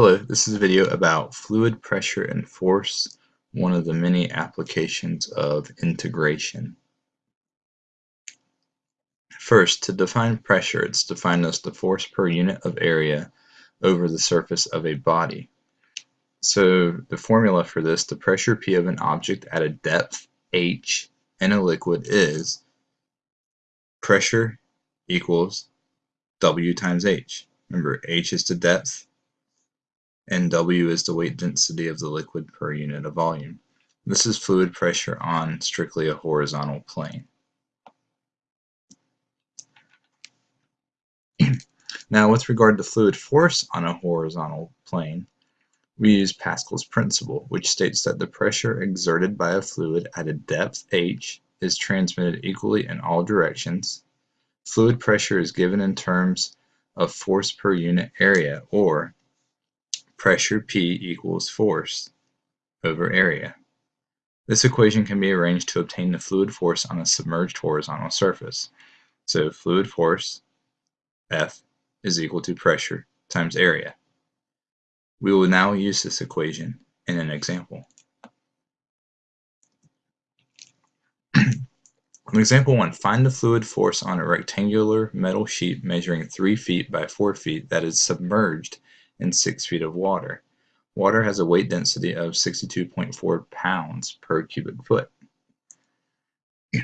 Hello, this is a video about fluid pressure and force, one of the many applications of integration. First, to define pressure, it's defined as the force per unit of area over the surface of a body. So the formula for this, the pressure P of an object at a depth h in a liquid is pressure equals W times h. Remember, h is the depth, and W is the weight density of the liquid per unit of volume. This is fluid pressure on strictly a horizontal plane. now with regard to fluid force on a horizontal plane, we use Pascal's principle, which states that the pressure exerted by a fluid at a depth h is transmitted equally in all directions. Fluid pressure is given in terms of force per unit area, or pressure P equals force over area. This equation can be arranged to obtain the fluid force on a submerged horizontal surface. So fluid force, F, is equal to pressure times area. We will now use this equation in an example. example 1, find the fluid force on a rectangular metal sheet measuring 3 feet by 4 feet that is submerged in 6 feet of water. Water has a weight density of 62.4 pounds per cubic foot.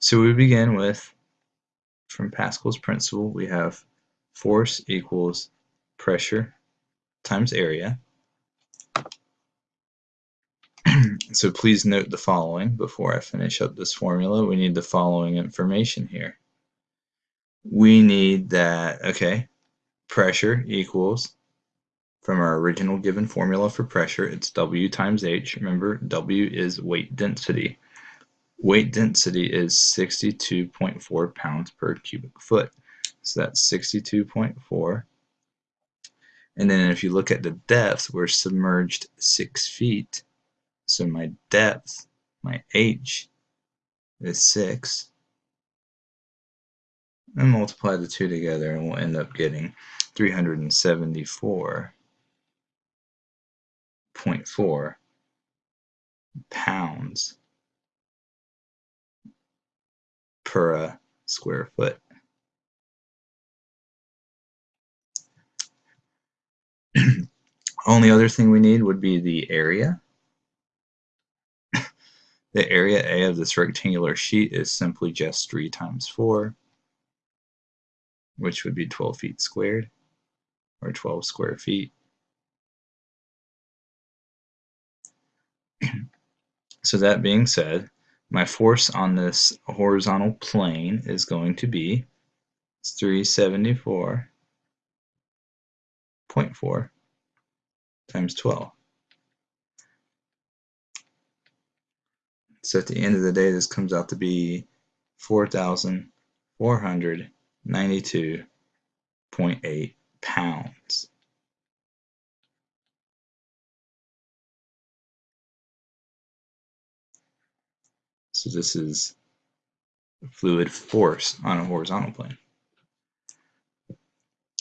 so we begin with, from Pascal's principle, we have force equals pressure times area. so please note the following before I finish up this formula. We need the following information here. We need that, okay, pressure equals, from our original given formula for pressure, it's W times H. Remember, W is weight density. Weight density is 62.4 pounds per cubic foot. So that's 62.4. And then if you look at the depth, we're submerged 6 feet. So my depth, my H, is 6 and multiply the two together and we'll end up getting 374.4 pounds per uh, square foot. Only other thing we need would be the area. the area A of this rectangular sheet is simply just 3 times 4 which would be 12 feet squared or 12 square feet. so that being said, my force on this horizontal plane is going to be 374.4 times 12. So at the end of the day, this comes out to be 4,400 92.8 pounds. So this is fluid force on a horizontal plane.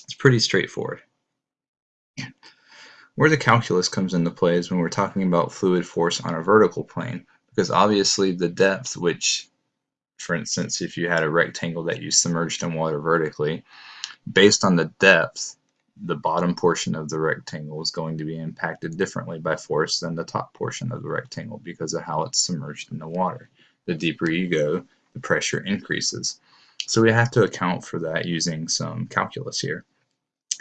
It's pretty straightforward. Where the calculus comes into play is when we're talking about fluid force on a vertical plane, because obviously the depth, which for instance, if you had a rectangle that you submerged in water vertically, based on the depth, the bottom portion of the rectangle is going to be impacted differently by force than the top portion of the rectangle because of how it's submerged in the water. The deeper you go, the pressure increases. So we have to account for that using some calculus here.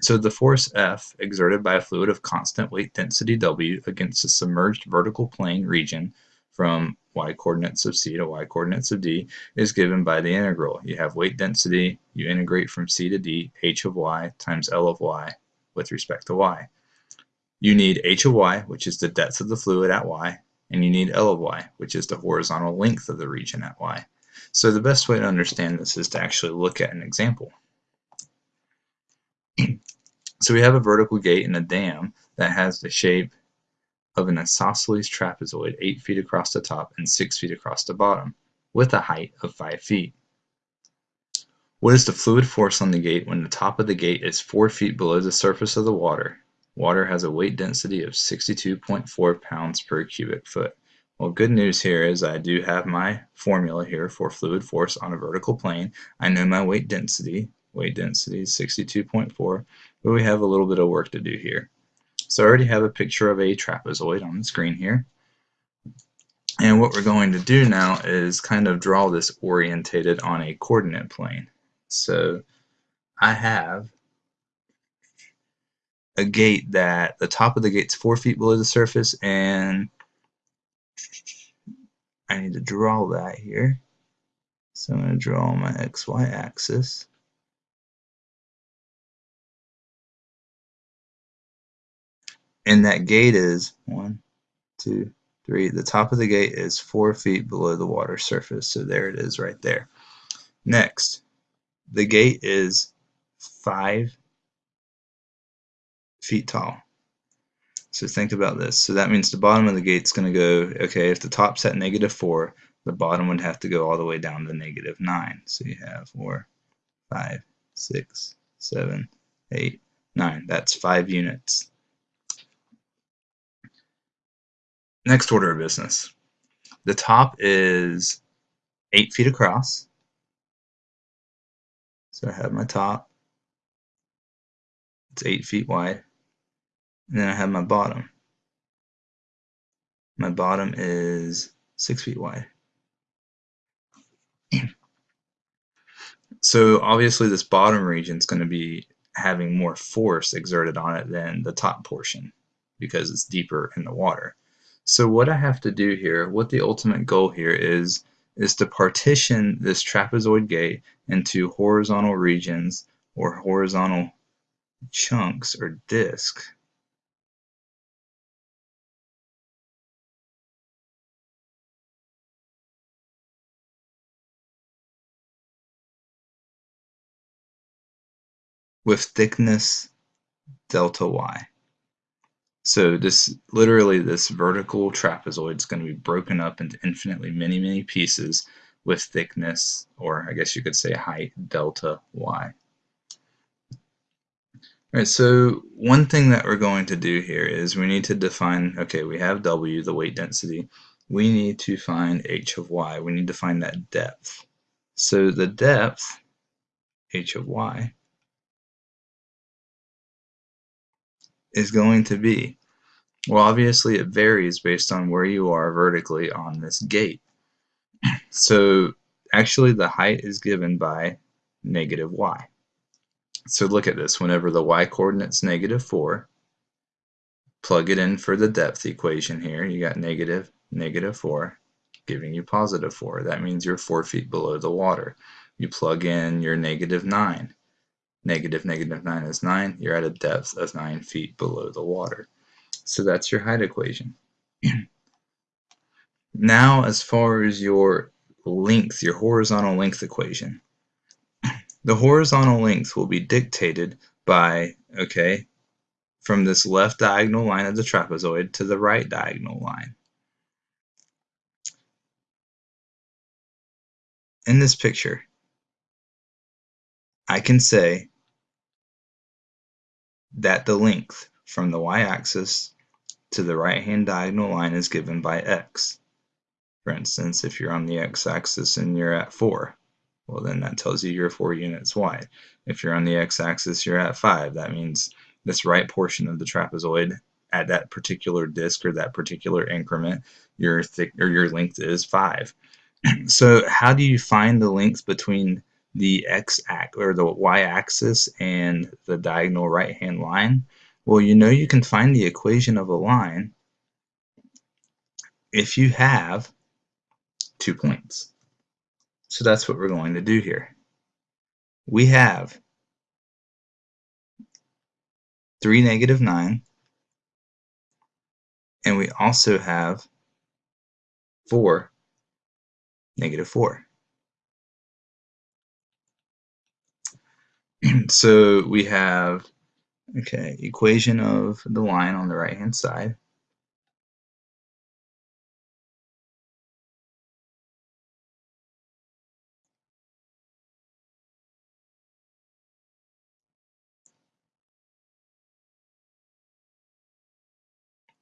So the force F exerted by a fluid of constant weight density W against a submerged vertical plane region from y coordinates of c to y coordinates of d is given by the integral. You have weight density, you integrate from c to d, h of y times L of y with respect to y. You need h of y, which is the depth of the fluid at y, and you need L of y, which is the horizontal length of the region at y. So the best way to understand this is to actually look at an example. so we have a vertical gate in a dam that has the shape of an isosceles trapezoid 8 feet across the top and 6 feet across the bottom, with a height of 5 feet. What is the fluid force on the gate when the top of the gate is 4 feet below the surface of the water water has a weight density of 62.4 pounds per cubic foot. Well, good news here is I do have my formula here for fluid force on a vertical plane. I know my weight density. Weight density is 62.4, but we have a little bit of work to do here. So I already have a picture of a trapezoid on the screen here. And what we're going to do now is kind of draw this orientated on a coordinate plane. So I have a gate that the top of the gate's four feet below the surface and I need to draw that here. So I'm going to draw my XY axis. And that gate is one, two, three. The top of the gate is four feet below the water surface. So there it is right there. Next, the gate is five feet tall. So think about this. So that means the bottom of the gate's going to go, okay, if the top's at negative 4, the bottom would have to go all the way down to negative 9. So you have 4, 5, 6, 7, 8, 9. That's 5 units. Next order of business. The top is 8 feet across. So I have my top. It's 8 feet wide. And then I have my bottom. My bottom is 6 feet wide. so obviously this bottom region is going to be having more force exerted on it than the top portion because it's deeper in the water. So what I have to do here, what the ultimate goal here is, is to partition this trapezoid gate into horizontal regions or horizontal chunks or discs. with thickness delta y. So this literally this vertical trapezoid is going to be broken up into infinitely many many pieces with thickness or I guess you could say height delta y. Alright, so one thing that we're going to do here is we need to define, okay, we have W, the weight density. We need to find H of Y. We need to find that depth. So the depth, H of Y, is going to be? Well, obviously it varies based on where you are vertically on this gate. So actually the height is given by negative y. So look at this. Whenever the y coordinate's negative 4, plug it in for the depth equation here. You got negative, negative 4, giving you positive 4. That means you're 4 feet below the water. You plug in your negative 9 negative negative 9 is 9, you're at a depth of 9 feet below the water. So that's your height equation. now as far as your length, your horizontal length equation. The horizontal length will be dictated by, okay, from this left diagonal line of the trapezoid to the right diagonal line. In this picture, I can say that the length from the y-axis to the right-hand diagonal line is given by x. For instance, if you're on the x-axis and you're at 4, well then that tells you you're 4 units wide. If you're on the x-axis, you're at 5. That means this right portion of the trapezoid at that particular disk or that particular increment, your thick or your length is 5. so how do you find the length between the x axis or the y axis and the diagonal right hand line? Well, you know you can find the equation of a line if you have two points. So that's what we're going to do here. We have 3, negative 9, and we also have 4, negative 4. so we have, okay, equation of the line on the right hand side.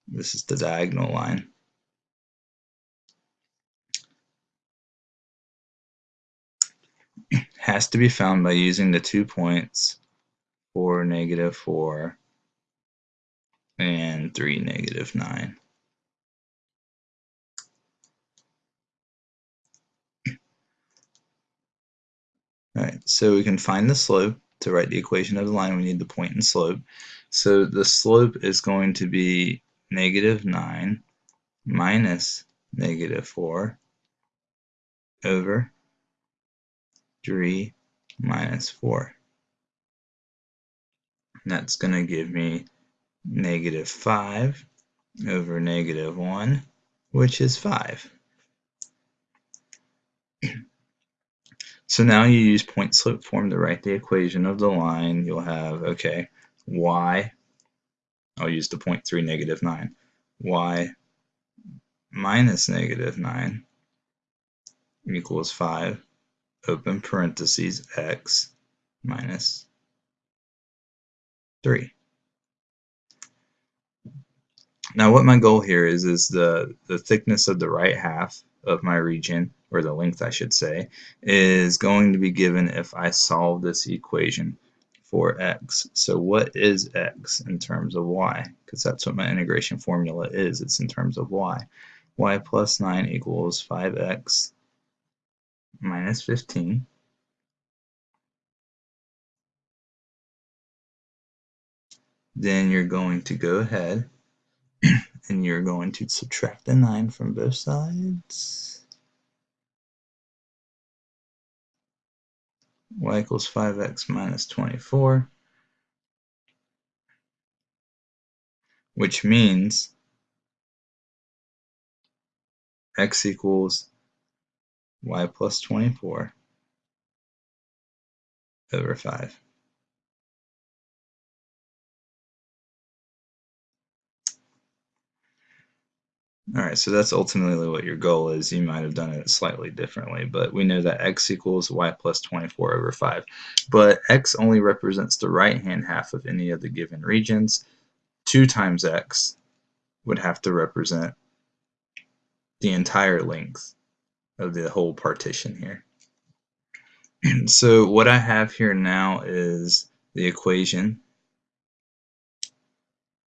This is the diagonal line. Has to be found by using the two points 4, negative 4, and 3, negative 9. Alright, so we can find the slope. To write the equation of the line, we need the point and slope. So the slope is going to be negative 9 minus negative 4 over 3 minus 4. That's going to give me negative 5 over negative 1, which is 5. So now you use point slope form to write the equation of the line. You'll have, okay, y, I'll use the point 3, negative 9, y minus negative 9 equals 5, open parentheses, x minus 3. Now what my goal here is, is the, the thickness of the right half of my region, or the length I should say, is going to be given if I solve this equation for x. So what is x in terms of y? Because that's what my integration formula is. It's in terms of y. y plus 9 equals 5x minus 15. Then you're going to go ahead and you're going to subtract the 9 from both sides. y equals 5x minus 24, which means x equals y plus 24 over 5. Alright, so that's ultimately what your goal is. You might have done it slightly differently, but we know that x equals y plus 24 over 5. But x only represents the right-hand half of any of the given regions. 2 times x would have to represent the entire length of the whole partition here. so what I have here now is the equation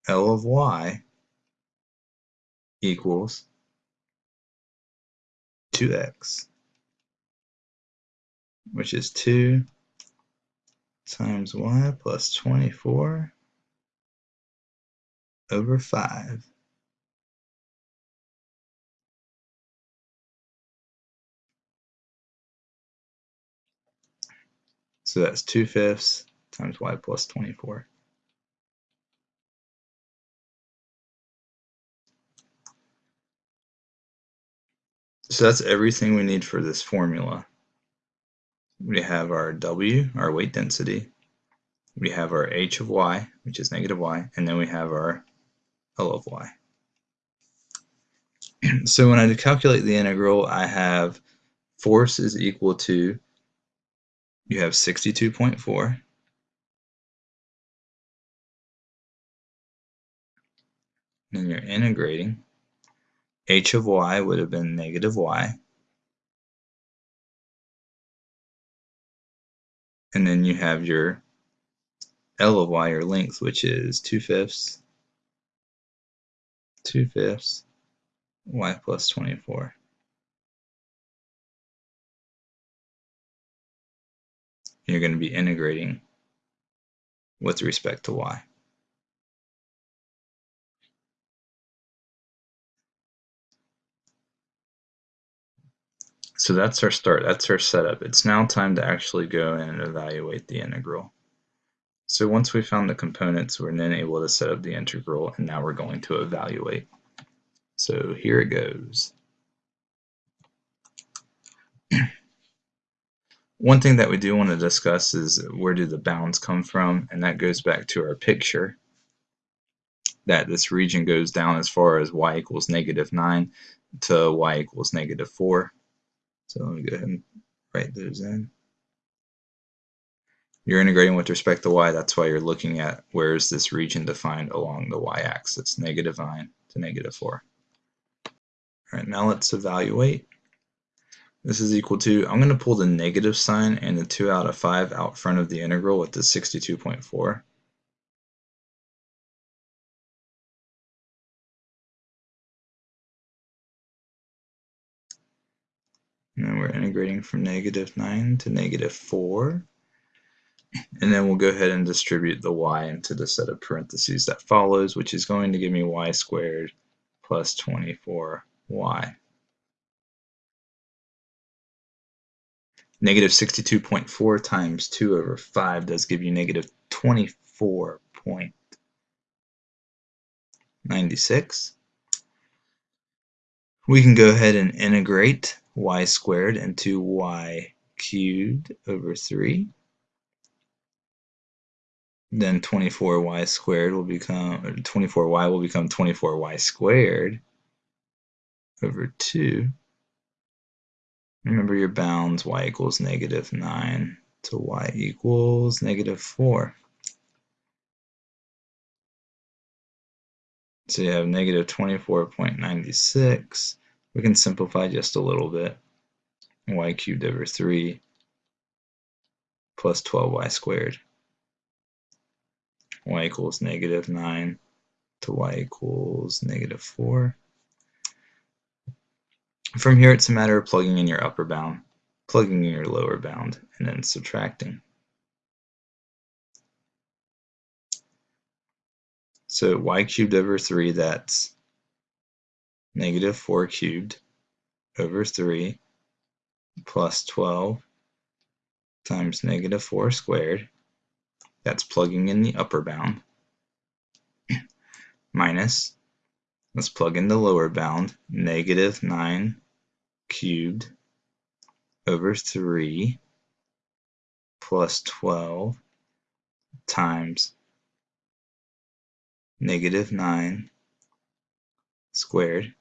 L of y equals 2x, which is 2 times y plus 24 over 5. So that's 2 fifths times y plus 24. So that's everything we need for this formula. We have our W, our weight density. We have our h of y, which is negative y, and then we have our L of y. so when I calculate the integral, I have force is equal to, you have 62.4 and you're integrating h of y would have been negative y. And then you have your L of y, or length, which is 2 fifths, 2 fifths, y plus 24. You're going to be integrating with respect to y. So that's our start, that's our setup. It's now time to actually go and evaluate the integral. So once we found the components, we're then able to set up the integral, and now we're going to evaluate. So here it goes. One thing that we do want to discuss is where do the bounds come from, and that goes back to our picture that this region goes down as far as y equals negative 9 to y equals negative 4. So let me go ahead and write those in. You're integrating with respect to y, that's why you're looking at where is this region defined along the y-axis, negative 9 to negative 4. All right, now let's evaluate. This is equal to, I'm going to pull the negative sign and the 2 out of 5 out front of the integral with the 62.4. And we're integrating from negative 9 to negative 4. And then we'll go ahead and distribute the y into the set of parentheses that follows, which is going to give me y squared plus 24y. Negative 62.4 times 2 over 5 does give you negative 24.96. We can go ahead and integrate y squared and 2y cubed over 3. Then 24y squared will become, 24y will become 24y squared over 2. Remember your bounds, y equals negative 9 to y equals negative 4. So you have negative 24.96. We can simplify just a little bit. y cubed over 3 plus 12y squared. y equals negative 9 to y equals negative 4. From here, it's a matter of plugging in your upper bound, plugging in your lower bound, and then subtracting. So y cubed over 3, that's negative 4 cubed over 3 plus 12 times negative 4 squared. That's plugging in the upper bound. minus, let's plug in the lower bound, negative 9 cubed over 3 plus 12 times negative 9 squared.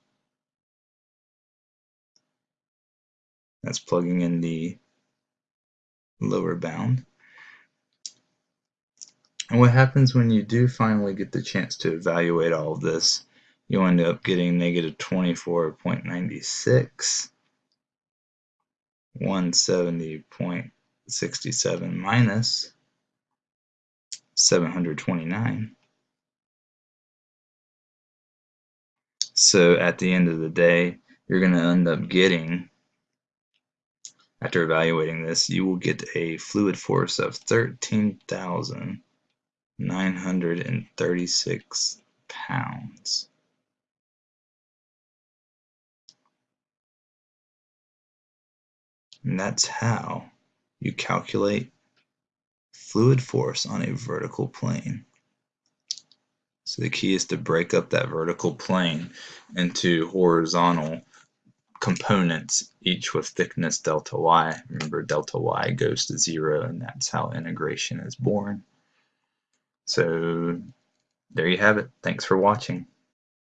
That's plugging in the lower bound. And what happens when you do finally get the chance to evaluate all of this, you end up getting negative 24.96 170.67 minus 729. So at the end of the day, you're going to end up getting, after evaluating this, you will get a fluid force of 13,936 pounds. And that's how you calculate fluid force on a vertical plane. So the key is to break up that vertical plane into horizontal components, each with thickness delta y. Remember, delta y goes to zero, and that's how integration is born. So there you have it. Thanks for watching.